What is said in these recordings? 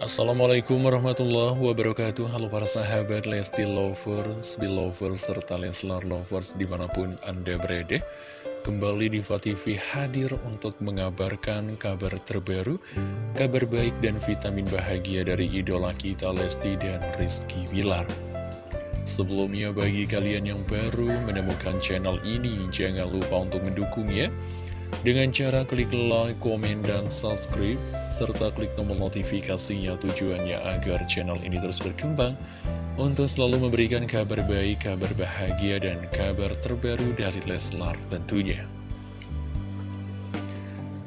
Assalamualaikum warahmatullahi wabarakatuh. Halo para sahabat Lesti Lovers, Belovers, serta Leslar Lovers di mana pun Anda berada. Kembali di TV hadir untuk mengabarkan kabar terbaru Kabar baik dan vitamin bahagia dari idola kita Lesti dan Rizky Bilar. Sebelumnya bagi kalian yang baru menemukan channel ini Jangan lupa untuk mendukungnya dengan cara klik like, komen, dan subscribe, serta klik tombol notifikasinya tujuannya agar channel ini terus berkembang untuk selalu memberikan kabar baik, kabar bahagia, dan kabar terbaru dari Leslar tentunya.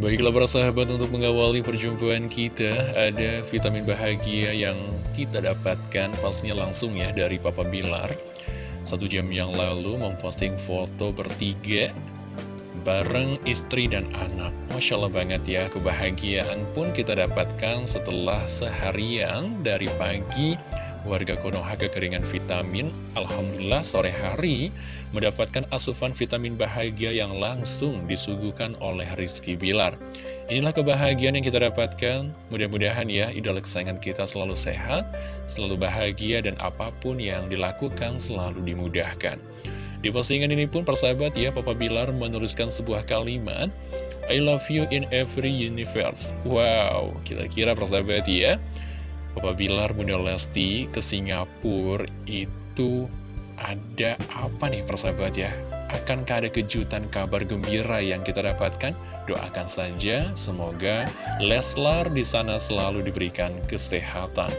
Baiklah para sahabat untuk mengawali perjumpaan kita Ada vitamin bahagia yang kita dapatkan pastinya langsung ya dari Papa Bilar Satu jam yang lalu memposting foto bertiga bareng istri dan anak. Masya Allah banget ya, kebahagiaan pun kita dapatkan setelah seharian dari pagi warga Konoha kekeringan vitamin. Alhamdulillah sore hari mendapatkan asupan vitamin bahagia yang langsung disuguhkan oleh Rizky Bilar. Inilah kebahagiaan yang kita dapatkan. Mudah-mudahan ya idola kesayangan kita selalu sehat, selalu bahagia, dan apa pun yang dilakukan selalu dimudahkan. Di postingan ini pun persahabat ya, Papa Bilar menuliskan sebuah kalimat I love you in every universe Wow, kira-kira persahabat ya Papa Bilar Bunda Lesti ke Singapura itu ada apa nih persahabat ya? Akankah ada kejutan kabar gembira yang kita dapatkan? Doakan saja, semoga Leslar di sana selalu diberikan kesehatan.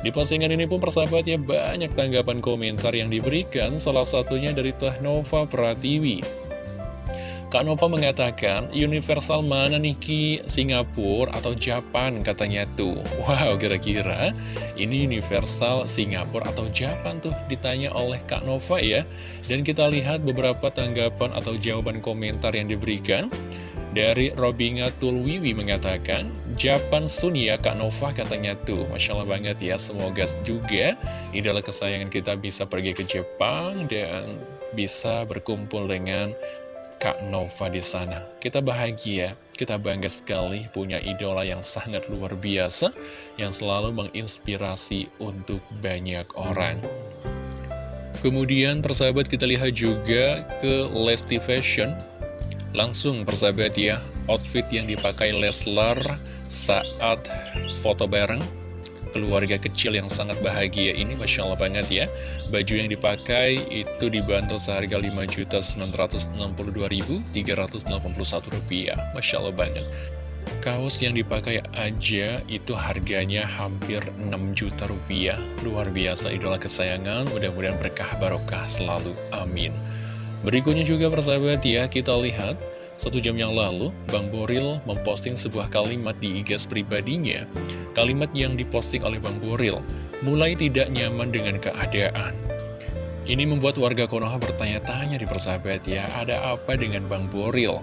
Di postingan ini pun persahabatnya banyak tanggapan komentar yang diberikan, salah satunya dari Teh Nova Pratiwi. Kak Nova mengatakan, universal mana nih Ki? Singapura atau Japan katanya tuh. Wow, kira-kira ini universal Singapura atau Japan tuh ditanya oleh Kak Nova ya. Dan kita lihat beberapa tanggapan atau jawaban komentar yang diberikan. Dari Robinga Tulwiwi mengatakan, Japan Sun ya Kak Nova katanya tuh. Masya Allah banget ya, semoga juga idola kesayangan kita bisa pergi ke Jepang dan bisa berkumpul dengan Kak Nova di sana. Kita bahagia, kita bangga sekali punya idola yang sangat luar biasa, yang selalu menginspirasi untuk banyak orang. Kemudian persahabat kita lihat juga ke Lesti Fashion Langsung persahabat ya, outfit yang dipakai Leslar saat foto bareng keluarga kecil yang sangat bahagia ini Masya Allah banget ya. Baju yang dipakai itu dibantu seharga Rp5.962.381 Masya Allah banget. Kaos yang dipakai aja itu harganya hampir 6 juta rupiah. Luar biasa idola kesayangan. Mudah-mudahan berkah barokah selalu. Amin Berikutnya juga persahabat ya, kita lihat satu jam yang lalu, Bang Boril memposting sebuah kalimat di IG pribadinya. Kalimat yang diposting oleh Bang Boril, mulai tidak nyaman dengan keadaan. Ini membuat warga Konoha bertanya-tanya di persahabat ya, ada apa dengan Bang Boril?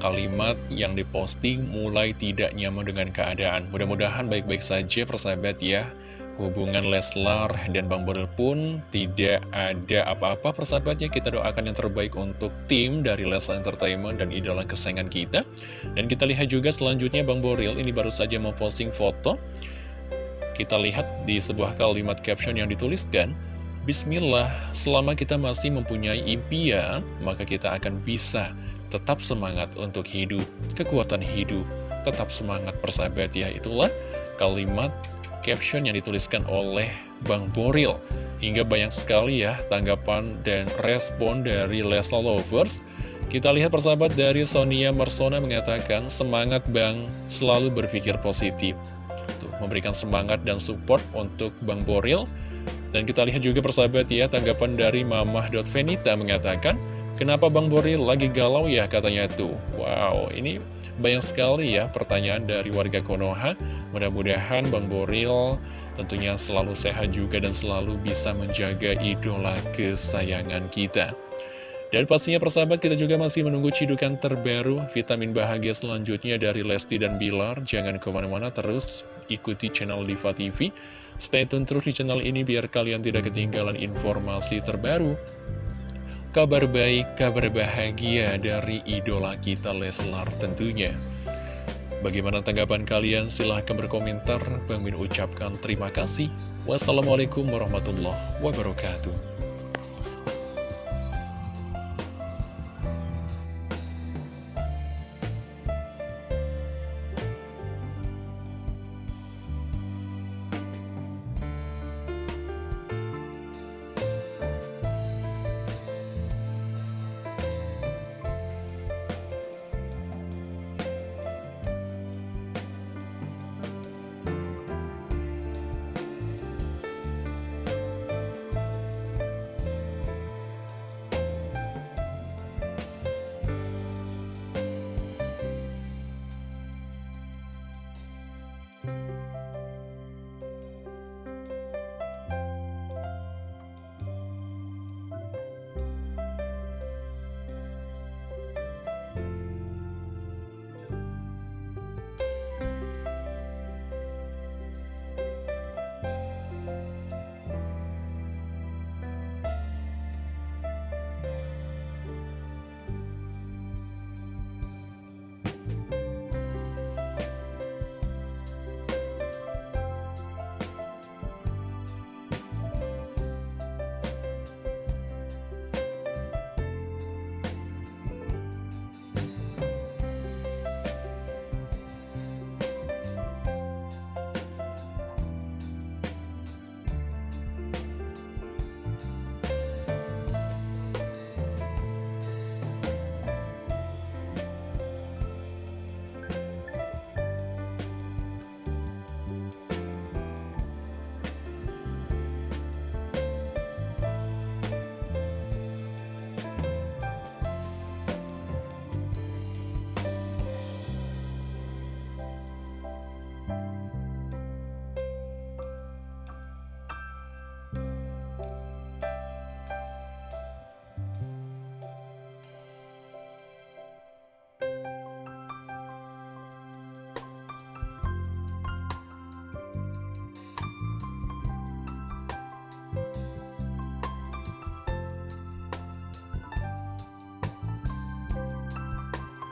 Kalimat yang diposting mulai tidak nyaman dengan keadaan. Mudah-mudahan baik-baik saja persahabat ya hubungan Leslar dan Bang Boril pun tidak ada apa-apa. Persahabatnya kita doakan yang terbaik untuk tim dari Leslar Entertainment dan idola kesayangan kita. Dan kita lihat juga selanjutnya Bang Boril ini baru saja mau posting foto. Kita lihat di sebuah kalimat caption yang dituliskan Bismillah, selama kita masih mempunyai impian, maka kita akan bisa tetap semangat untuk hidup, kekuatan hidup, tetap semangat persahabat. Ya, itulah kalimat caption yang dituliskan oleh Bang Boril. Hingga banyak sekali ya tanggapan dan respon dari Lesla Lovers. Kita lihat persahabat dari Sonia Mersona mengatakan, semangat Bang, selalu berpikir positif. Tuh, memberikan semangat dan support untuk Bang Boril. Dan kita lihat juga persahabat ya, tanggapan dari Mamah.Venita mengatakan, Kenapa Bang Boril lagi galau ya katanya tuh Wow ini banyak sekali ya pertanyaan dari warga Konoha Mudah-mudahan Bang Boril tentunya selalu sehat juga dan selalu bisa menjaga idola kesayangan kita dan pastinya persahabat kita juga masih menunggu cidukan terbaru vitamin bahagia selanjutnya dari Lesti dan Bilar. Jangan ke mana-mana terus ikuti channel Diva TV. Stay tune terus di channel ini biar kalian tidak ketinggalan informasi terbaru Kabar baik, kabar bahagia dari idola kita Leslar tentunya. Bagaimana tanggapan kalian? Silahkan berkomentar. Bang ucapkan terima kasih. Wassalamualaikum warahmatullahi wabarakatuh.